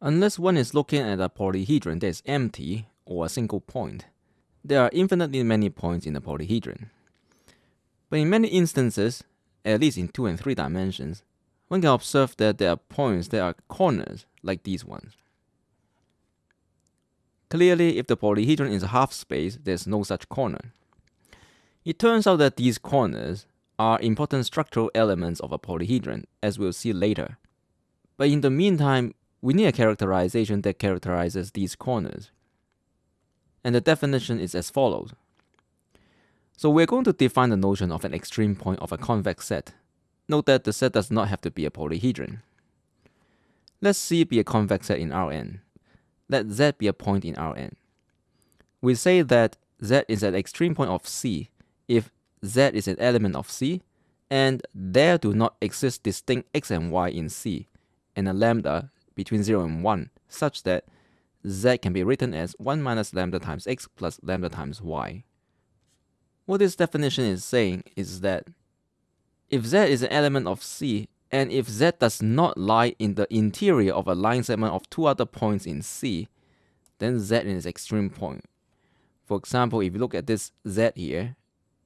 Unless one is looking at a polyhedron that is empty or a single point, there are infinitely many points in the polyhedron. But in many instances, at least in two and three dimensions, one can observe that there are points that are corners like these ones. Clearly, if the polyhedron is a half space, there's no such corner. It turns out that these corners are important structural elements of a polyhedron, as we'll see later. But in the meantime, we need a characterization that characterizes these corners. And the definition is as follows. So we're going to define the notion of an extreme point of a convex set. Note that the set does not have to be a polyhedron. Let C be a convex set in Rn. Let Z be a point in Rn. We say that Z is an extreme point of C if Z is an element of C and there do not exist distinct x and y in C and a lambda between 0 and 1 such that z can be written as 1 minus lambda times x plus lambda times y. What this definition is saying is that if z is an element of C and if z does not lie in the interior of a line segment of two other points in C, then z is an extreme point. For example, if you look at this z here,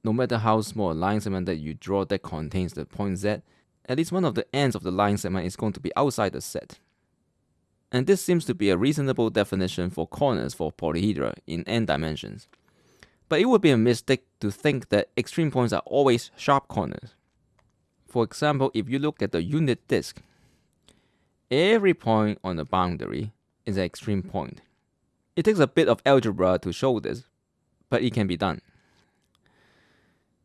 no matter how small a line segment that you draw that contains the point z, at least one of the ends of the line segment is going to be outside the set. And this seems to be a reasonable definition for corners for polyhedra in n dimensions. But it would be a mistake to think that extreme points are always sharp corners. For example, if you look at the unit disk, every point on the boundary is an extreme point. It takes a bit of algebra to show this, but it can be done.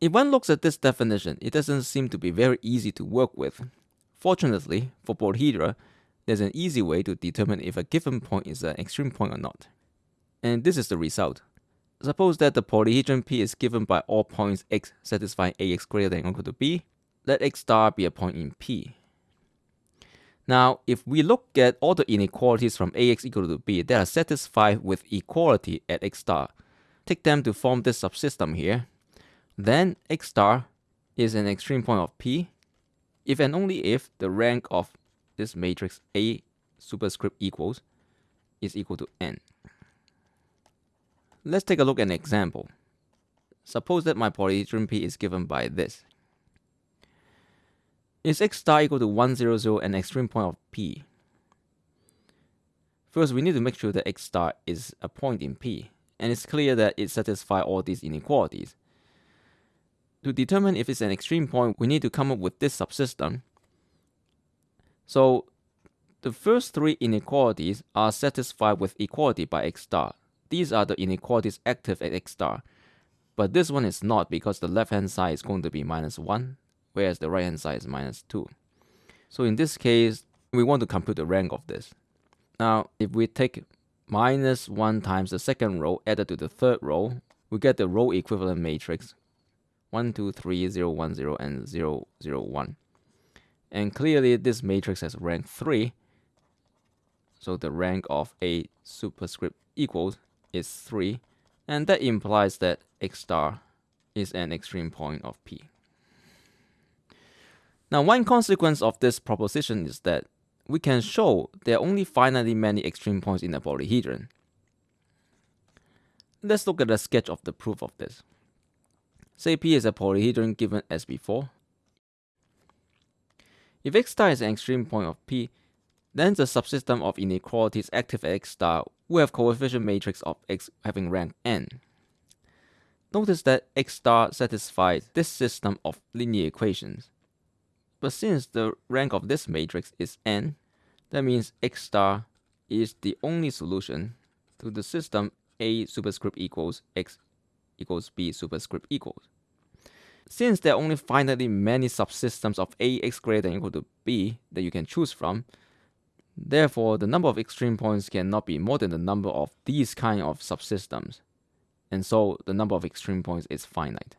If one looks at this definition, it doesn't seem to be very easy to work with. Fortunately, for polyhedra, there's an easy way to determine if a given point is an extreme point or not. And this is the result. Suppose that the polyhedron P is given by all points x satisfying ax greater than or equal to b. Let x star be a point in P. Now, if we look at all the inequalities from ax equal to b that are satisfied with equality at x star, take them to form this subsystem here, then x star is an extreme point of P if and only if the rank of this matrix A superscript equals is equal to n. Let's take a look at an example. Suppose that my polyhedron P is given by this. Is x star equal to 1, 0, 0 an extreme point of P? First, we need to make sure that x star is a point in P, and it's clear that it satisfies all these inequalities. To determine if it's an extreme point, we need to come up with this subsystem so the first three inequalities are satisfied with equality by x star. These are the inequalities active at x star. But this one is not because the left hand side is going to be minus 1, whereas the right hand side is minus 2. So in this case, we want to compute the rank of this. Now, if we take minus 1 times the second row added to the third row, we get the row equivalent matrix 1, 2, 3, 0, 1, 0, and 0, 0, 1. And clearly this matrix has rank 3. So the rank of A superscript equals is 3. And that implies that X star is an extreme point of P. Now one consequence of this proposition is that we can show there are only finitely many extreme points in a polyhedron. Let's look at a sketch of the proof of this. Say P is a polyhedron given as before, if x star is an extreme point of P, then the subsystem of inequalities active at x star will have coefficient matrix of x having rank n. Notice that x star satisfies this system of linear equations. But since the rank of this matrix is n, that means x star is the only solution to the system a superscript equals x equals b superscript equals. Since there are only finitely many subsystems of ax greater than equal to b that you can choose from, therefore the number of extreme points cannot be more than the number of these kind of subsystems, and so the number of extreme points is finite.